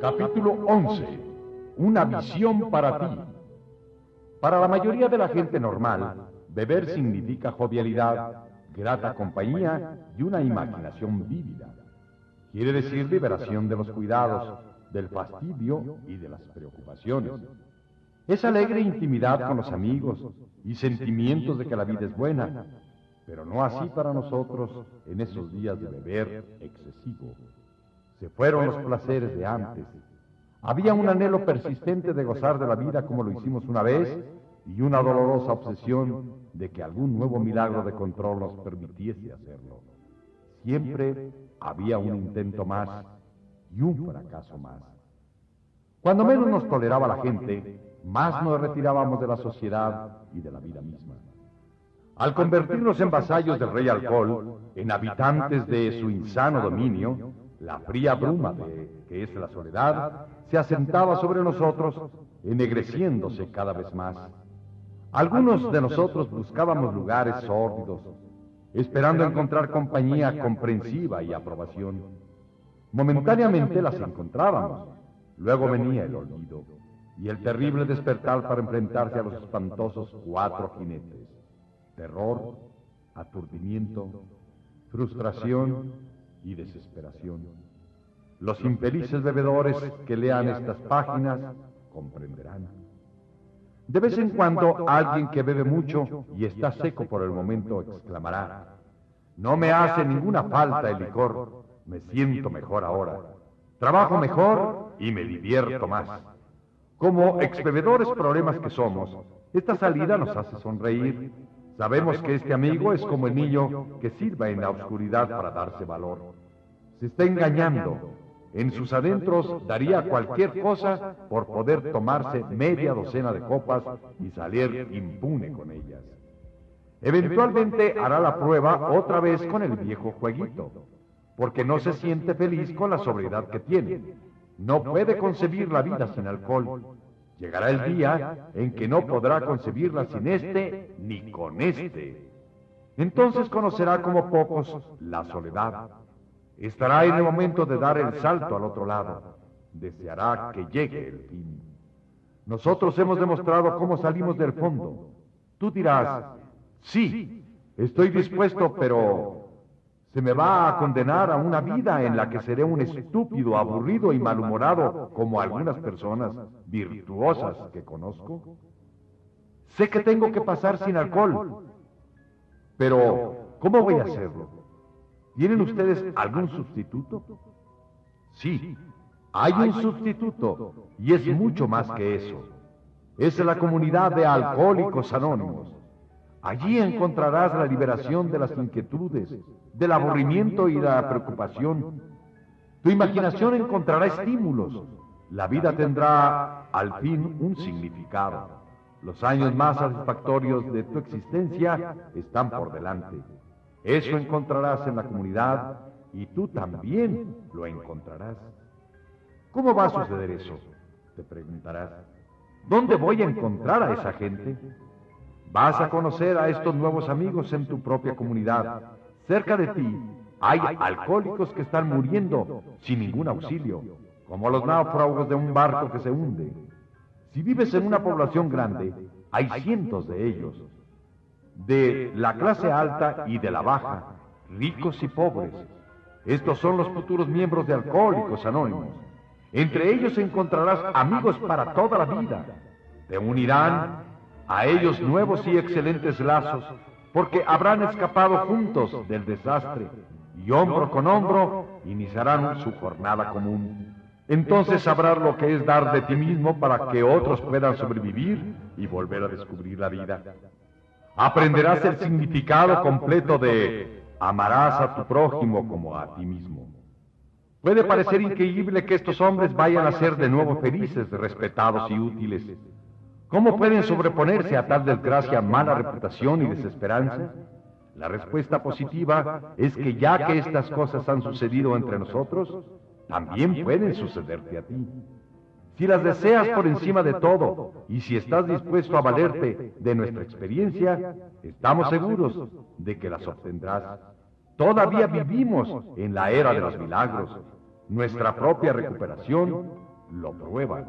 Capítulo 11. Una visión para ti. Para la mayoría de la gente normal, beber significa jovialidad, grata compañía y una imaginación vívida. Quiere decir liberación de los cuidados, del fastidio y de las preocupaciones. Es alegre intimidad con los amigos y sentimientos de que la vida es buena, pero no así para nosotros en esos días de beber excesivo. Se fueron los placeres de antes. Había un anhelo persistente de gozar de la vida como lo hicimos una vez y una dolorosa obsesión de que algún nuevo milagro de control nos permitiese hacerlo. Siempre había un intento más y un fracaso más. Cuando menos nos toleraba la gente, más nos retirábamos de la sociedad y de la vida misma. Al convertirnos en vasallos del rey alcohol, en habitantes de su insano dominio, la fría bruma de que es la soledad se asentaba sobre nosotros, ennegreciéndose cada vez más. Algunos de nosotros buscábamos lugares sórdidos, esperando encontrar compañía comprensiva y aprobación. Momentáneamente las encontrábamos, luego venía el olvido y el terrible despertar para enfrentarse a los espantosos cuatro jinetes. Terror, aturdimiento, frustración y desesperación. Los infelices bebedores que lean estas páginas comprenderán. De vez en cuando alguien que bebe mucho y está seco por el momento exclamará, no me hace ninguna falta el licor, me siento mejor ahora, trabajo mejor y me divierto más. Como expebedores problemas que somos, esta salida nos hace sonreír. Sabemos que este amigo es como el niño que sirva en la oscuridad para darse valor. Se está engañando. En sus adentros daría cualquier cosa por poder tomarse media docena de copas y salir impune con ellas. Eventualmente hará la prueba otra vez con el viejo jueguito, porque no se siente feliz con la sobriedad que tiene. No puede concebir la vida sin alcohol. Llegará el día en que no podrá concebirla sin este ni con este. Entonces conocerá como pocos la soledad. Estará en el momento de dar el salto al otro lado. Deseará que llegue el fin. Nosotros hemos demostrado cómo salimos del fondo. Tú dirás, sí, estoy dispuesto, pero se me va a condenar a una vida en la que seré un estúpido, aburrido y malhumorado como algunas personas virtuosas que conozco. Sé que tengo que pasar sin alcohol, pero ¿cómo voy a hacerlo? ¿Tienen ustedes algún sustituto? Sí, hay un sustituto y es mucho más que eso. Es la comunidad de alcohólicos anónimos. Allí encontrarás la liberación de las inquietudes, del aburrimiento y la preocupación. Tu imaginación encontrará estímulos. La vida tendrá al fin un significado. Los años más satisfactorios de tu existencia están por delante. Eso encontrarás en la comunidad y tú también lo encontrarás. ¿Cómo va a suceder eso? Te preguntarás. ¿Dónde voy a encontrar a esa gente? Vas a conocer a estos nuevos amigos en tu propia comunidad. Cerca de ti hay alcohólicos que están muriendo sin ningún auxilio, como los náufragos de un barco que se hunde. Si vives en una población grande, hay cientos de ellos de la clase alta y de la baja, ricos y pobres. Estos son los futuros miembros de Alcohólicos Anónimos. Entre ellos encontrarás amigos para toda la vida. Te unirán a ellos nuevos y excelentes lazos, porque habrán escapado juntos del desastre y hombro con hombro iniciarán su jornada común. Entonces sabrás lo que es dar de ti mismo para que otros puedan sobrevivir y volver a descubrir la vida aprenderás el significado completo de amarás a tu prójimo como a ti mismo. Puede parecer increíble que estos hombres vayan a ser de nuevo felices, respetados y útiles. ¿Cómo pueden sobreponerse a tal desgracia, mala reputación y desesperanza? La respuesta positiva es que ya que estas cosas han sucedido entre nosotros, también pueden sucederte a ti. Si las deseas por encima de todo y si estás dispuesto a valerte de nuestra experiencia, estamos seguros de que las obtendrás. Todavía vivimos en la era de los milagros. Nuestra propia recuperación lo prueban.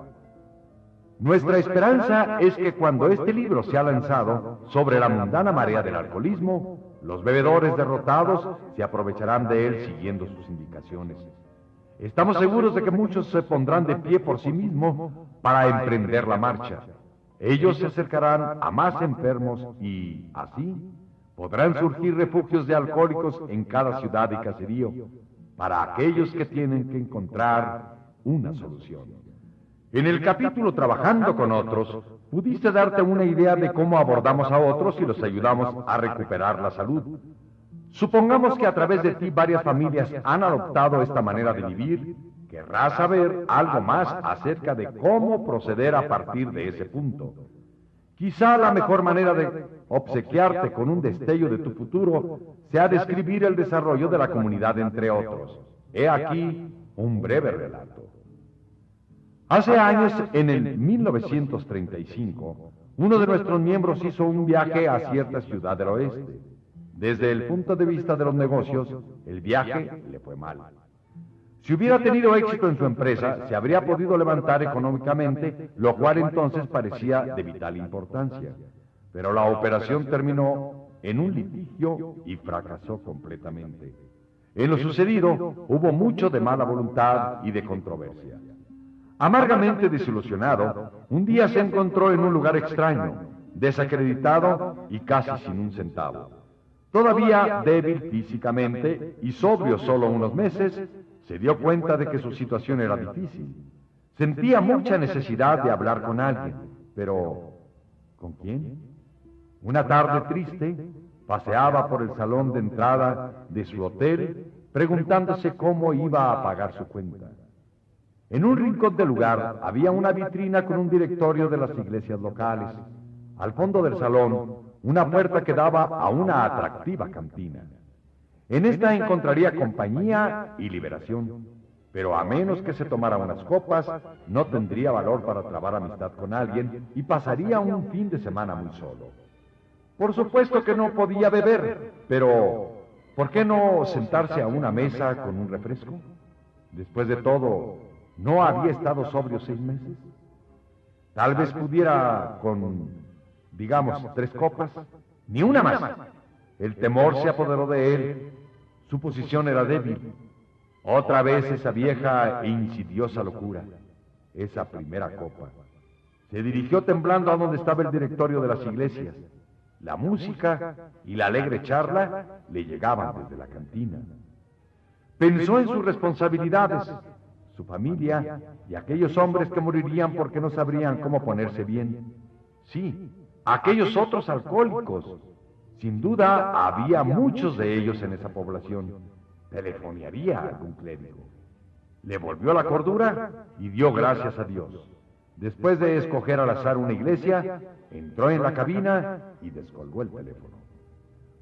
Nuestra esperanza es que cuando este libro sea lanzado sobre la mundana marea del alcoholismo, los bebedores derrotados se aprovecharán de él siguiendo sus indicaciones. Estamos seguros de que muchos se pondrán de pie por sí mismos para emprender la marcha. Ellos se acercarán a más enfermos y, así, podrán surgir refugios de alcohólicos en cada ciudad y caserío para aquellos que tienen que encontrar una solución. En el capítulo Trabajando con otros, pudiste darte una idea de cómo abordamos a otros y los ayudamos a recuperar la salud. Supongamos que a través de ti varias familias han adoptado esta manera de vivir. Querrás saber algo más acerca de cómo proceder a partir de ese punto. Quizá la mejor manera de obsequiarte con un destello de tu futuro sea describir el desarrollo de la comunidad entre otros. He aquí un breve relato. Hace años, en el 1935, uno de nuestros miembros hizo un viaje a cierta ciudad del oeste. Desde el punto de vista de los negocios, el viaje le fue mal. Si hubiera tenido éxito en su empresa, se habría podido levantar económicamente, lo cual entonces parecía de vital importancia. Pero la operación terminó en un litigio y fracasó completamente. En lo sucedido hubo mucho de mala voluntad y de controversia. Amargamente desilusionado, un día se encontró en un lugar extraño, desacreditado y casi sin un centavo. Todavía débil físicamente y sobrio solo unos meses, se dio cuenta de que su situación era difícil. Sentía mucha necesidad de hablar con alguien, pero ¿con quién? Una tarde triste, paseaba por el salón de entrada de su hotel preguntándose cómo iba a pagar su cuenta. En un rincón del lugar había una vitrina con un directorio de las iglesias locales. Al fondo del salón, una puerta que daba a una atractiva cantina. En esta encontraría compañía y liberación, pero a menos que se tomara unas copas, no tendría valor para trabar amistad con alguien y pasaría un fin de semana muy solo. Por supuesto que no podía beber, pero ¿por qué no sentarse a una mesa con un refresco? Después de todo, ¿no había estado sobrio seis meses? Tal vez pudiera con, digamos, tres copas, ni una más. El temor se apoderó de él su posición era débil. Otra vez esa vieja e insidiosa locura, esa primera copa. Se dirigió temblando a donde estaba el directorio de las iglesias. La música y la alegre charla le llegaban desde la cantina. Pensó en sus responsabilidades, su familia y aquellos hombres que morirían porque no sabrían cómo ponerse bien. Sí, aquellos otros alcohólicos sin duda había muchos de ellos en esa población. Telefonearía a algún clérigo. Le volvió la cordura y dio gracias a Dios. Después de escoger al azar una iglesia, entró en la cabina y descolgó el teléfono.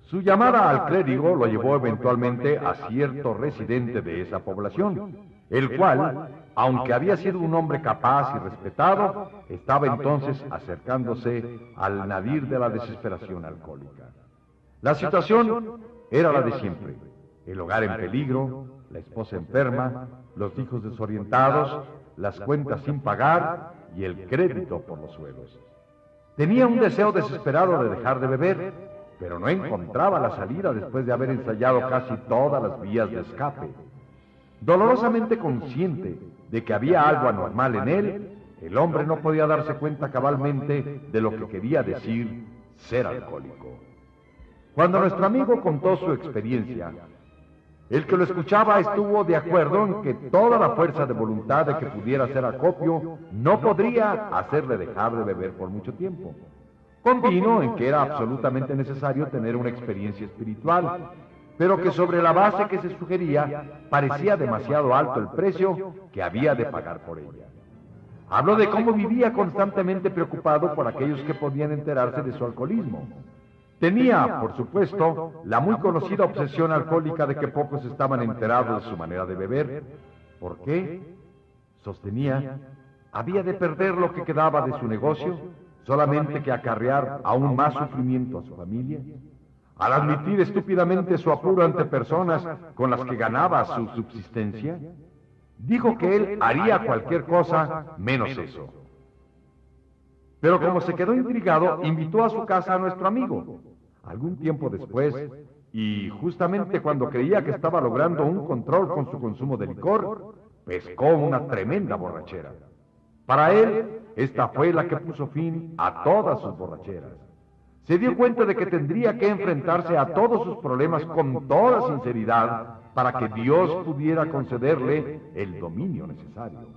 Su llamada al clérigo lo llevó eventualmente a cierto residente de esa población, el cual, aunque había sido un hombre capaz y respetado, estaba entonces acercándose al nadir de la desesperación alcohólica. La situación era la de siempre. El hogar en peligro, la esposa enferma, los hijos desorientados, las cuentas sin pagar y el crédito por los suelos. Tenía un deseo desesperado de dejar de beber, pero no encontraba la salida después de haber ensayado casi todas las vías de escape. Dolorosamente consciente de que había algo anormal en él, el hombre no podía darse cuenta cabalmente de lo que quería decir ser alcohólico. Cuando nuestro amigo contó su experiencia, el que lo escuchaba estuvo de acuerdo en que toda la fuerza de voluntad de que pudiera hacer acopio no podría hacerle dejar de beber por mucho tiempo. Convino en que era absolutamente necesario tener una experiencia espiritual, pero que sobre la base que se sugería parecía demasiado alto el precio que había de pagar por ella. Habló de cómo vivía constantemente preocupado por aquellos que podían enterarse de su alcoholismo Tenía, por supuesto, la muy conocida obsesión alcohólica de que pocos estaban enterados de su manera de beber. ¿Por qué? Sostenía, había de perder lo que quedaba de su negocio solamente que acarrear aún más sufrimiento a su familia. Al admitir estúpidamente su apuro ante personas con las que ganaba su subsistencia, Dijo que él haría cualquier cosa menos eso. Pero como se quedó intrigado, invitó a su casa a nuestro amigo. Algún tiempo después, y justamente cuando creía que estaba logrando un control con su consumo de licor, pescó una tremenda borrachera. Para él, esta fue la que puso fin a todas sus borracheras. Se dio cuenta de que tendría que enfrentarse a todos sus problemas con toda sinceridad para que Dios pudiera concederle el dominio necesario.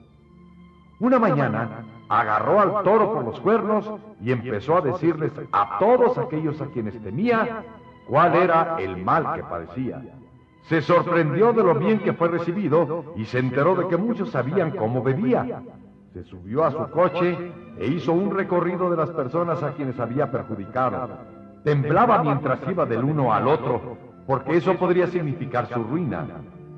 Una mañana agarró al toro por los cuernos y empezó a decirles a todos aquellos a quienes temía cuál era el mal que padecía. Se sorprendió de lo bien que fue recibido y se enteró de que muchos sabían cómo bebía. Se subió a su coche e hizo un recorrido de las personas a quienes había perjudicado. Temblaba mientras iba del uno al otro, porque eso podría significar su ruina,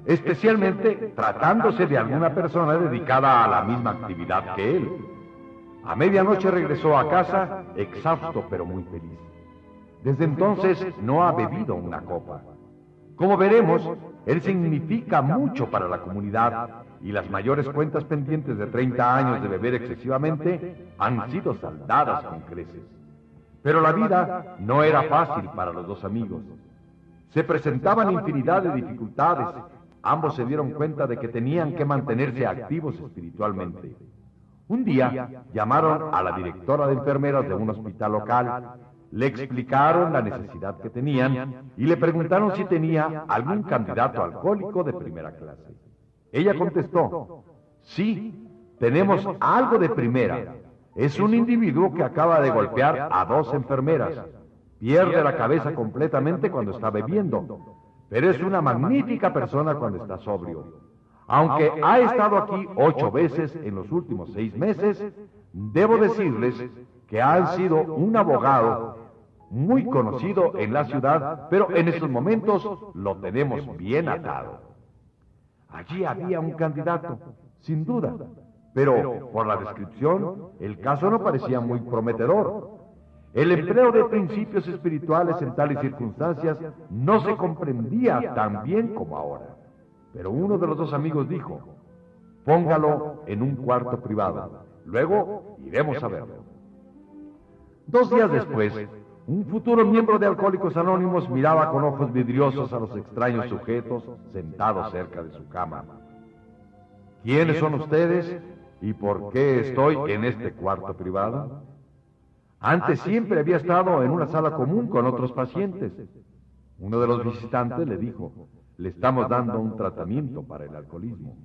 especialmente tratándose de alguna persona dedicada a la misma actividad que él. A medianoche regresó a casa, exhausto pero muy feliz. Desde entonces no ha bebido una copa. Como veremos, él significa mucho para la comunidad y las mayores cuentas pendientes de 30 años de beber excesivamente han sido saldadas con creces. Pero la vida no era fácil para los dos amigos. Se presentaban infinidad de dificultades. Ambos se dieron cuenta de que tenían que mantenerse activos espiritualmente. Un día llamaron a la directora de enfermeras de un hospital local le explicaron la necesidad que tenían y le preguntaron si tenía algún candidato alcohólico de primera clase. Ella contestó, sí, tenemos algo de primera. Es un individuo que acaba de golpear a dos enfermeras. Pierde la cabeza completamente cuando está bebiendo, pero es una magnífica persona cuando está sobrio. Aunque ha estado aquí ocho veces en los últimos seis meses, debo decirles que han sido un abogado muy conocido en la ciudad, pero en estos momentos lo tenemos bien atado. Allí había un candidato, sin duda, pero por la descripción el caso no parecía muy prometedor. El empleo de principios espirituales en tales circunstancias no se comprendía tan bien como ahora. Pero uno de los dos amigos dijo, póngalo en un cuarto privado, luego iremos a verlo. Dos días después, un futuro miembro de Alcohólicos Anónimos miraba con ojos vidriosos a los extraños sujetos sentados cerca de su cama. ¿Quiénes son ustedes y por qué estoy en este cuarto privado? Antes siempre había estado en una sala común con otros pacientes. Uno de los visitantes le dijo, le estamos dando un tratamiento para el alcoholismo.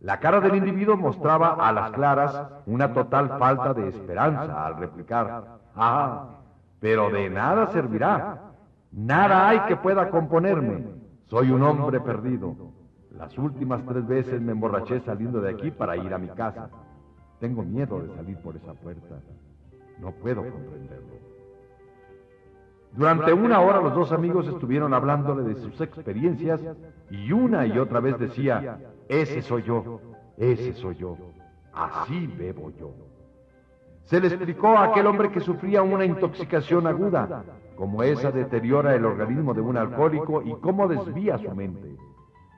La cara del individuo mostraba a las claras una total falta de esperanza al replicar, ah, pero de nada servirá. Nada hay que pueda componerme. Soy un hombre perdido. Las últimas tres veces me emborraché saliendo de aquí para ir a mi casa. Tengo miedo de salir por esa puerta. No puedo comprenderlo. Durante una hora los dos amigos estuvieron hablándole de sus experiencias y una y otra vez decía, ese soy yo, ese soy yo, así bebo yo. Se le explicó a aquel hombre que sufría una intoxicación aguda, cómo esa deteriora el organismo de un alcohólico y cómo desvía su mente.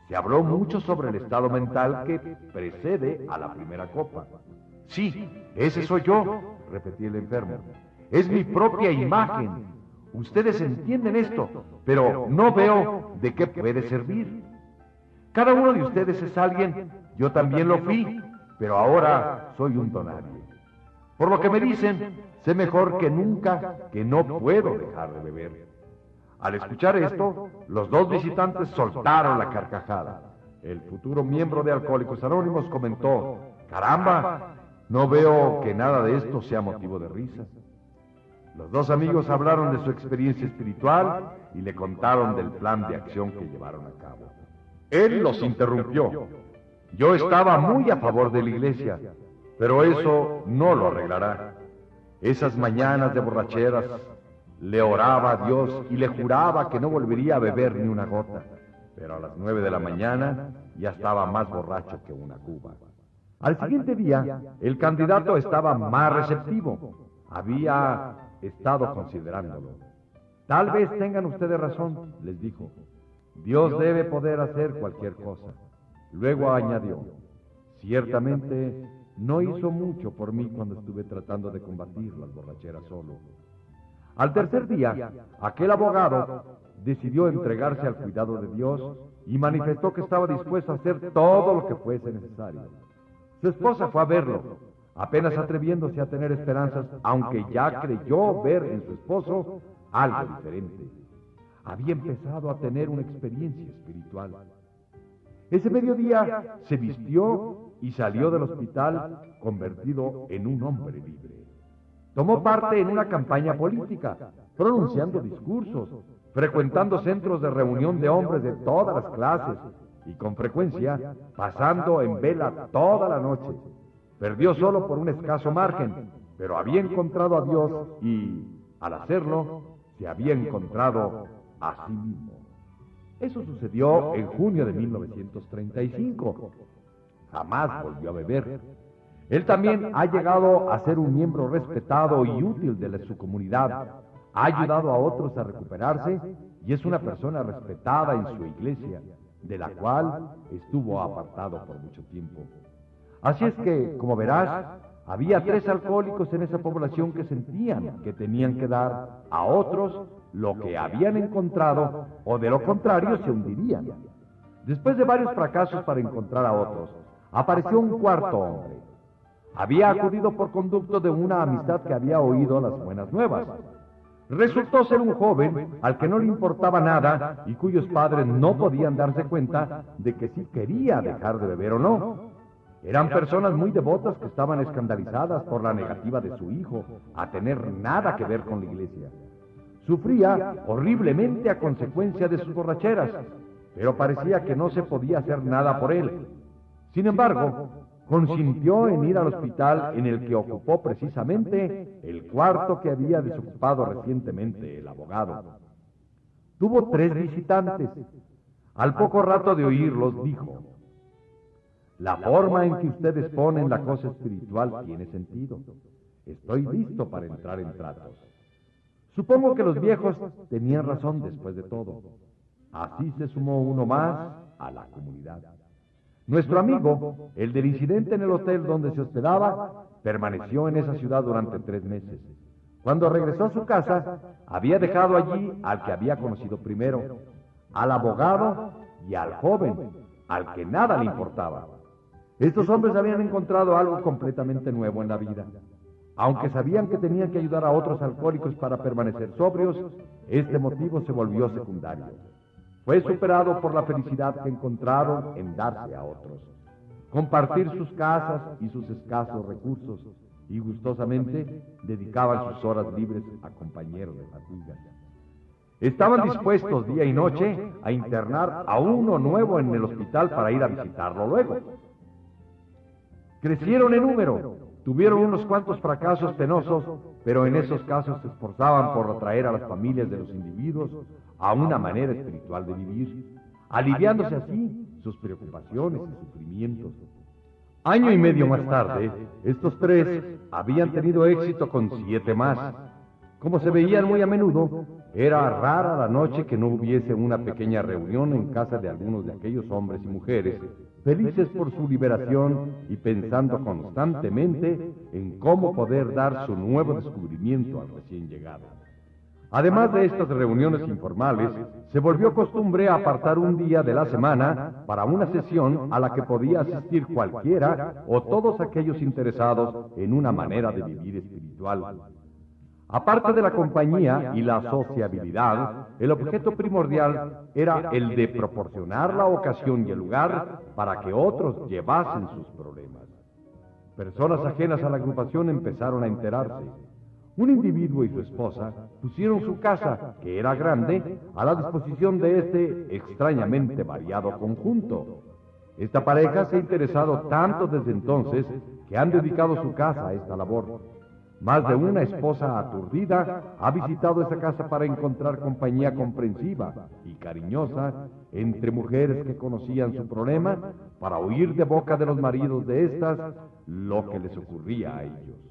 Se habló mucho sobre el estado mental que precede a la primera copa. Sí, ese soy yo, repetía el enfermo. Es mi propia imagen. Ustedes entienden esto, pero no veo de qué puede servir. Cada uno de ustedes es alguien, yo también lo fui, pero ahora soy un donario. Por lo que me dicen, sé mejor que nunca que no puedo dejar de beber. Al escuchar esto, los dos visitantes soltaron la carcajada. El futuro miembro de Alcohólicos Anónimos comentó, caramba, no veo que nada de esto sea motivo de risa. Los dos amigos hablaron de su experiencia espiritual y le contaron del plan de acción que llevaron a cabo. Él los interrumpió. Yo estaba muy a favor de la iglesia, pero eso no lo arreglará. Esas mañanas de borracheras le oraba a Dios y le juraba que no volvería a beber ni una gota. Pero a las nueve de la mañana ya estaba más borracho que una cuba. Al siguiente día, el candidato estaba más receptivo. Había estado considerándolo. Tal vez tengan ustedes razón, les dijo. Dios debe poder hacer cualquier cosa. Luego añadió, ciertamente no hizo mucho por mí cuando estuve tratando de combatir las borracheras solo. Al tercer día, aquel abogado decidió entregarse al cuidado de Dios y manifestó que estaba dispuesto a hacer todo lo que fuese necesario. Su esposa fue a verlo, apenas atreviéndose a tener esperanzas, aunque ya creyó ver en su esposo algo diferente. Había empezado a tener una experiencia espiritual. Ese mediodía se vistió y salió del hospital convertido en un hombre libre. Tomó parte en una campaña política, pronunciando discursos, frecuentando centros de reunión de hombres de todas las clases y con frecuencia pasando en vela toda la noche. Perdió solo por un escaso margen, pero había encontrado a Dios y, al hacerlo, se había encontrado a sí mismo. Eso sucedió en junio de 1935. Jamás volvió a beber. Él también ha llegado a ser un miembro respetado y útil de su comunidad. Ha ayudado a otros a recuperarse y es una persona respetada en su iglesia, de la cual estuvo apartado por mucho tiempo. Así es que, como verás, había tres alcohólicos en esa población que sentían que tenían que dar a otros lo que habían encontrado o de lo contrario se hundirían. Después de varios fracasos para encontrar a otros, apareció un cuarto hombre. Había acudido por conducto de una amistad que había oído las buenas nuevas. Resultó ser un joven al que no le importaba nada y cuyos padres no podían darse cuenta de que si quería dejar de beber o no. Eran personas muy devotas que estaban escandalizadas por la negativa de su hijo a tener nada que ver con la iglesia. Sufría horriblemente a consecuencia de sus borracheras, pero parecía que no se podía hacer nada por él. Sin embargo, consintió en ir al hospital en el que ocupó precisamente el cuarto que había desocupado recientemente el abogado. Tuvo tres visitantes. Al poco rato de oírlos dijo, la forma en que ustedes ponen la cosa espiritual tiene sentido. Estoy listo para entrar en tratos. Supongo que los viejos tenían razón después de todo. Así se sumó uno más a la comunidad. Nuestro amigo, el del incidente en el hotel donde se hospedaba, permaneció en esa ciudad durante tres meses. Cuando regresó a su casa, había dejado allí al que había conocido primero, al abogado y al joven, al que nada le importaba. Estos hombres habían encontrado algo completamente nuevo en la vida. Aunque sabían que tenían que ayudar a otros alcohólicos para permanecer sobrios, este motivo se volvió secundario fue superado por la felicidad que encontraron en darse a otros, compartir sus casas y sus escasos recursos, y gustosamente dedicaban sus horas libres a compañeros de fatiga. Estaban dispuestos día y noche a internar a uno nuevo en el hospital para ir a visitarlo luego. Crecieron en número, tuvieron unos cuantos fracasos penosos, pero en esos casos se esforzaban por atraer a las familias de los individuos a una manera espiritual de vivir, aliviándose así sus preocupaciones y sufrimientos. Año y medio más tarde, estos tres habían tenido éxito con siete más. Como se veían muy a menudo, era rara la noche que no hubiese una pequeña reunión en casa de algunos de aquellos hombres y mujeres, felices por su liberación y pensando constantemente en cómo poder dar su nuevo descubrimiento al recién llegado. Además de estas reuniones informales, se volvió costumbre apartar un día de la semana para una sesión a la que podía asistir cualquiera o todos aquellos interesados en una manera de vivir espiritual. Aparte de la compañía y la sociabilidad, el objeto primordial era el de proporcionar la ocasión y el lugar para que otros llevasen sus problemas. Personas ajenas a la agrupación empezaron a enterarse un individuo y su esposa pusieron su casa, que era grande, a la disposición de este extrañamente variado conjunto. Esta pareja se ha interesado tanto desde entonces que han dedicado su casa a esta labor. Más de una esposa aturdida ha visitado esa casa para encontrar compañía comprensiva y cariñosa entre mujeres que conocían su problema para oír de boca de los maridos de estas lo que les ocurría a ellos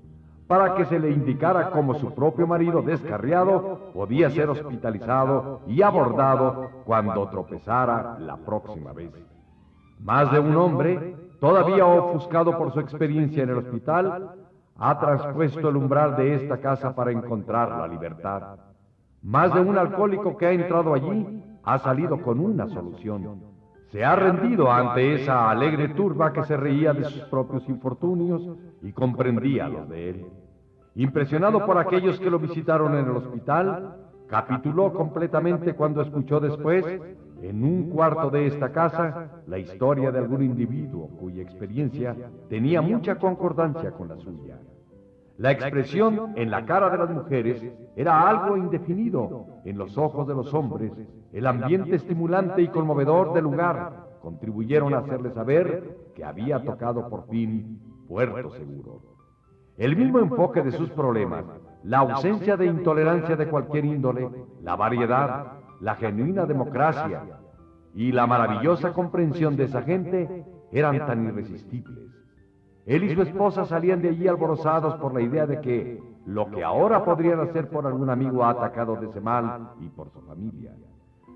para que se le indicara cómo su propio marido descarriado podía ser hospitalizado y abordado cuando tropezara la próxima vez. Más de un hombre, todavía ofuscado por su experiencia en el hospital, ha traspuesto el umbral de esta casa para encontrar la libertad. Más de un alcohólico que ha entrado allí ha salido con una solución. Se ha rendido ante esa alegre turba que se reía de sus propios infortunios y comprendía los de él. Impresionado por aquellos que lo visitaron en el hospital, capituló completamente cuando escuchó después, en un cuarto de esta casa, la historia de algún individuo cuya experiencia tenía mucha concordancia con la suya. La expresión en la cara de las mujeres era algo indefinido, en los ojos de los hombres, el ambiente estimulante y conmovedor del lugar contribuyeron a hacerle saber que había tocado por fin puerto seguro. El mismo enfoque de sus problemas, la ausencia de intolerancia de cualquier índole, la variedad, la genuina democracia y la maravillosa comprensión de esa gente eran tan irresistibles él y su esposa salían de allí alborozados por la idea de que lo que ahora podrían hacer por algún amigo atacado de ese mal y por su familia.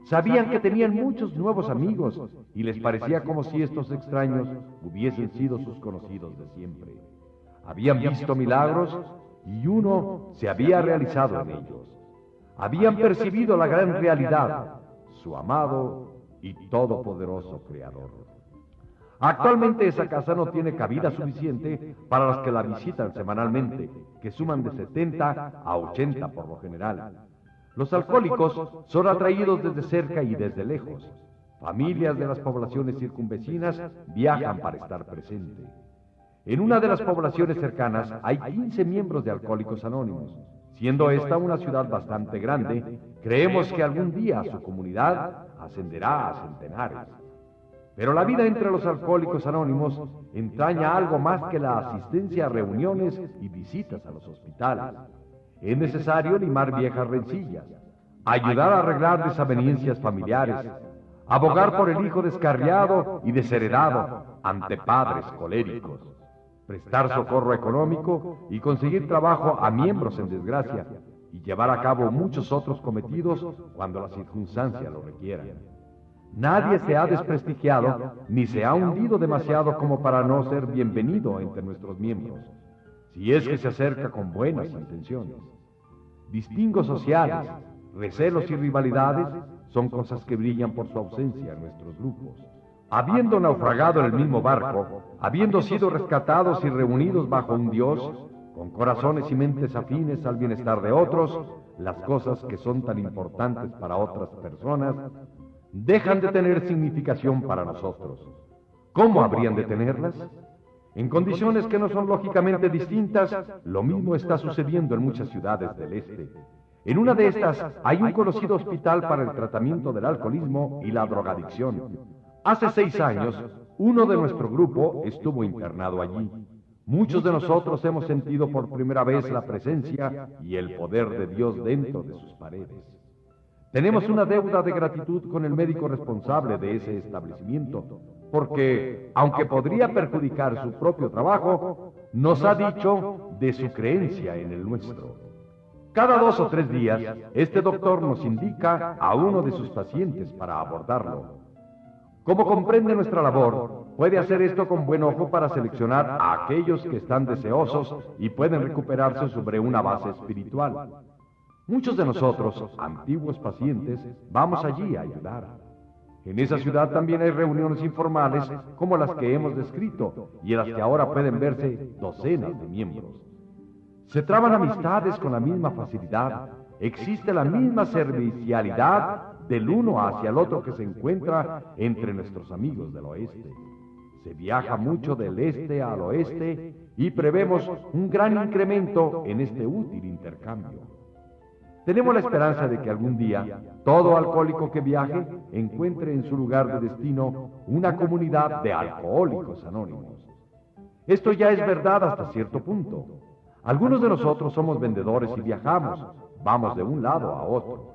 Sabían que tenían muchos nuevos amigos y les parecía como si estos extraños hubiesen sido sus conocidos de siempre. Habían visto milagros y uno se había realizado en ellos. Habían percibido la gran realidad, su amado y todopoderoso Creador. Actualmente esa casa no tiene cabida suficiente para los que la visitan semanalmente, que suman de 70 a 80 por lo general. Los alcohólicos son atraídos desde cerca y desde lejos. Familias de las poblaciones circunvecinas viajan para estar presentes. En una de las poblaciones cercanas hay 15 miembros de Alcohólicos Anónimos. Siendo esta una ciudad bastante grande, creemos que algún día su comunidad ascenderá a centenares. Pero la vida entre los alcohólicos anónimos entraña algo más que la asistencia a reuniones y visitas a los hospitales. Es necesario limar viejas rencillas, ayudar a arreglar desavenencias familiares, abogar por el hijo descarriado y desheredado ante padres coléricos, prestar socorro económico y conseguir trabajo a miembros en desgracia y llevar a cabo muchos otros cometidos cuando la circunstancia lo requiera. Nadie se ha desprestigiado ni se ha hundido demasiado como para no ser bienvenido entre nuestros miembros, si es que se acerca con buenas intenciones. Distingos sociales, recelos y rivalidades son cosas que brillan por su ausencia en nuestros grupos. Habiendo naufragado en el mismo barco, habiendo sido rescatados y reunidos bajo un Dios, con corazones y mentes afines al bienestar de otros, las cosas que son tan importantes para otras personas dejan de tener significación para nosotros. ¿Cómo habrían de tenerlas? En condiciones que no son lógicamente distintas, lo mismo está sucediendo en muchas ciudades del este. En una de estas hay un conocido hospital para el tratamiento del alcoholismo y la drogadicción. Hace seis años, uno de nuestro grupo estuvo internado allí. Muchos de nosotros hemos sentido por primera vez la presencia y el poder de Dios dentro de sus paredes. Tenemos una deuda de gratitud con el médico responsable de ese establecimiento, porque, aunque podría perjudicar su propio trabajo, nos ha dicho de su creencia en el nuestro. Cada dos o tres días, este doctor nos indica a uno de sus pacientes para abordarlo. Como comprende nuestra labor, puede hacer esto con buen ojo para seleccionar a aquellos que están deseosos y pueden recuperarse sobre una base espiritual. Muchos de nosotros, antiguos pacientes, vamos allí a ayudar. En esa ciudad también hay reuniones informales como las que hemos descrito y en las que ahora pueden verse docenas de miembros. Se traban amistades con la misma facilidad, existe la misma servicialidad del uno hacia el otro que se encuentra entre nuestros amigos del oeste. Se viaja mucho del este al oeste y prevemos un gran incremento en este útil intercambio. Tenemos la esperanza de que algún día todo alcohólico que viaje encuentre en su lugar de destino una comunidad de alcohólicos anónimos. Esto ya es verdad hasta cierto punto. Algunos de nosotros somos vendedores y viajamos, vamos de un lado a otro.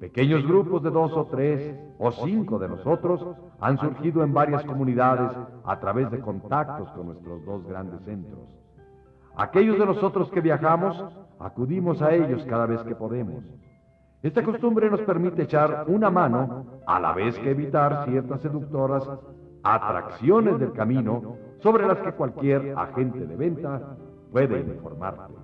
Pequeños grupos de dos o tres o cinco de nosotros han surgido en varias comunidades a través de contactos con nuestros dos grandes centros. Aquellos de nosotros que viajamos acudimos a ellos cada vez que podemos. Esta costumbre nos permite echar una mano a la vez que evitar ciertas seductoras atracciones del camino sobre las que cualquier agente de venta puede informarte.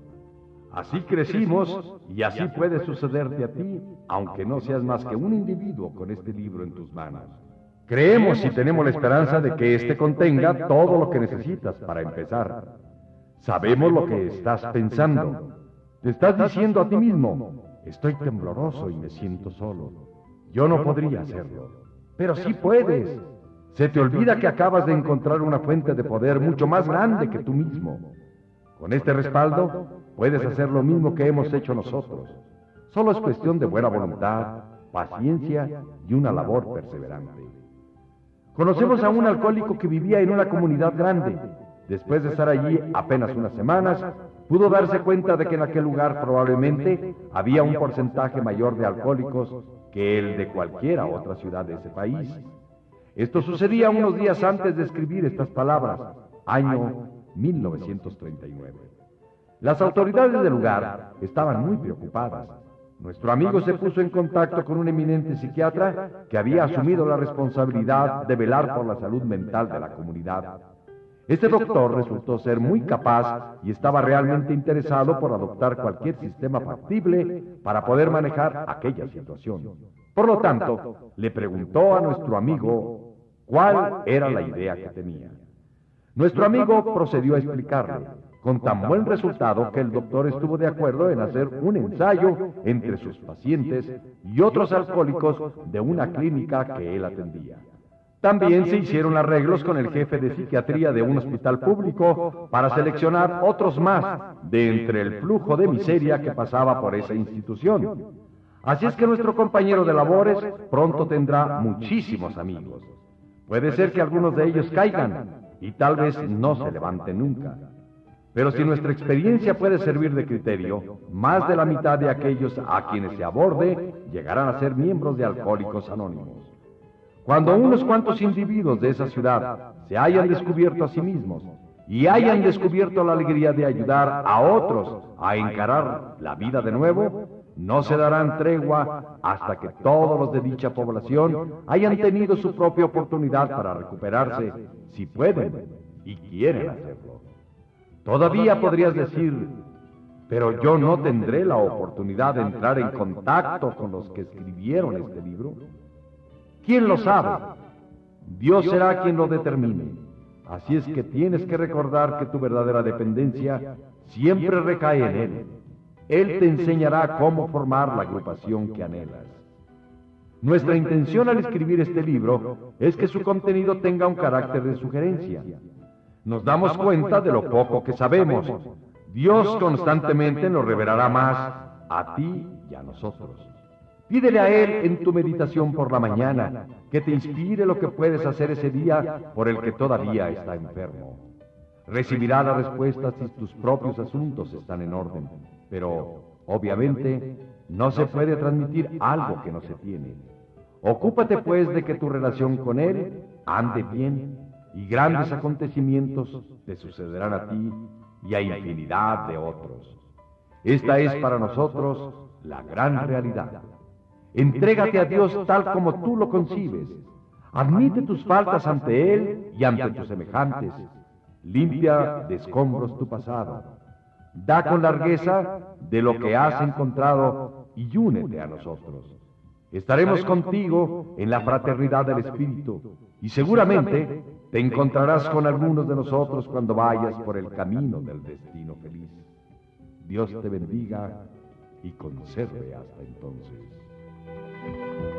Así crecimos y así puede sucederte a ti, aunque no seas más que un individuo con este libro en tus manos. Creemos y tenemos la esperanza de que éste contenga todo lo que necesitas para empezar. Sabemos lo que estás pensando. Te estás diciendo a ti mismo, estoy tembloroso y me siento solo. Yo no podría hacerlo. Pero sí puedes. Se te olvida que acabas de encontrar una fuente de poder mucho más grande que tú mismo. Con este respaldo, puedes hacer lo mismo que hemos hecho nosotros. Solo es cuestión de buena voluntad, paciencia y una labor perseverante. Conocemos a un alcohólico que vivía en una comunidad grande. Después de estar allí apenas unas semanas, pudo darse cuenta de que en aquel lugar probablemente había un porcentaje mayor de alcohólicos que el de cualquiera otra ciudad de ese país. Esto sucedía unos días antes de escribir estas palabras, año 1939. Las autoridades del lugar estaban muy preocupadas. Nuestro amigo se puso en contacto con un eminente psiquiatra que había asumido la responsabilidad de velar por la salud mental de la comunidad. Este doctor resultó ser muy capaz y estaba realmente interesado por adoptar cualquier sistema factible para poder manejar aquella situación. Por lo tanto, le preguntó a nuestro amigo cuál era la idea que tenía. Nuestro amigo procedió a explicarle, con tan buen resultado que el doctor estuvo de acuerdo en hacer un ensayo entre sus pacientes y otros alcohólicos de una clínica que él atendía. También se hicieron arreglos con el jefe de psiquiatría de un hospital público para seleccionar otros más de entre el flujo de miseria que pasaba por esa institución. Así es que nuestro compañero de labores pronto tendrá muchísimos amigos. Puede ser que algunos de ellos caigan y tal vez no se levanten nunca. Pero si nuestra experiencia puede servir de criterio, más de la mitad de aquellos a quienes se aborde llegarán a ser miembros de Alcohólicos Anónimos. Cuando unos cuantos individuos de esa ciudad se hayan descubierto a sí mismos y hayan descubierto la alegría de ayudar a otros a encarar la vida de nuevo, no se darán tregua hasta que todos los de dicha población hayan tenido su propia oportunidad para recuperarse, si pueden y quieren hacerlo. Todavía podrías decir, pero yo no tendré la oportunidad de entrar en contacto con los que escribieron este libro. ¿Quién lo sabe? Dios será quien lo determine. Así es que tienes que recordar que tu verdadera dependencia siempre recae en Él. Él te enseñará cómo formar la agrupación que anhelas. Nuestra intención al escribir este libro es que su contenido tenga un carácter de sugerencia. Nos damos cuenta de lo poco que sabemos. Dios constantemente nos revelará más a ti y a nosotros. Pídele a Él en tu meditación por la mañana que te inspire lo que puedes hacer ese día por el que todavía está enfermo. Recibirá la respuesta si tus propios asuntos están en orden, pero obviamente no se puede transmitir algo que no se tiene. Ocúpate pues de que tu relación con Él ande bien y grandes acontecimientos te sucederán a ti y a infinidad de otros. Esta es para nosotros la gran realidad. Entrégate a Dios tal como tú lo concibes. Admite tus faltas ante Él y ante tus semejantes. Limpia de escombros tu pasado. Da con largueza de lo que has encontrado y únete a nosotros. Estaremos contigo en la fraternidad del Espíritu y seguramente te encontrarás con algunos de nosotros cuando vayas por el camino del destino feliz. Dios te bendiga y conserve hasta entonces. thank you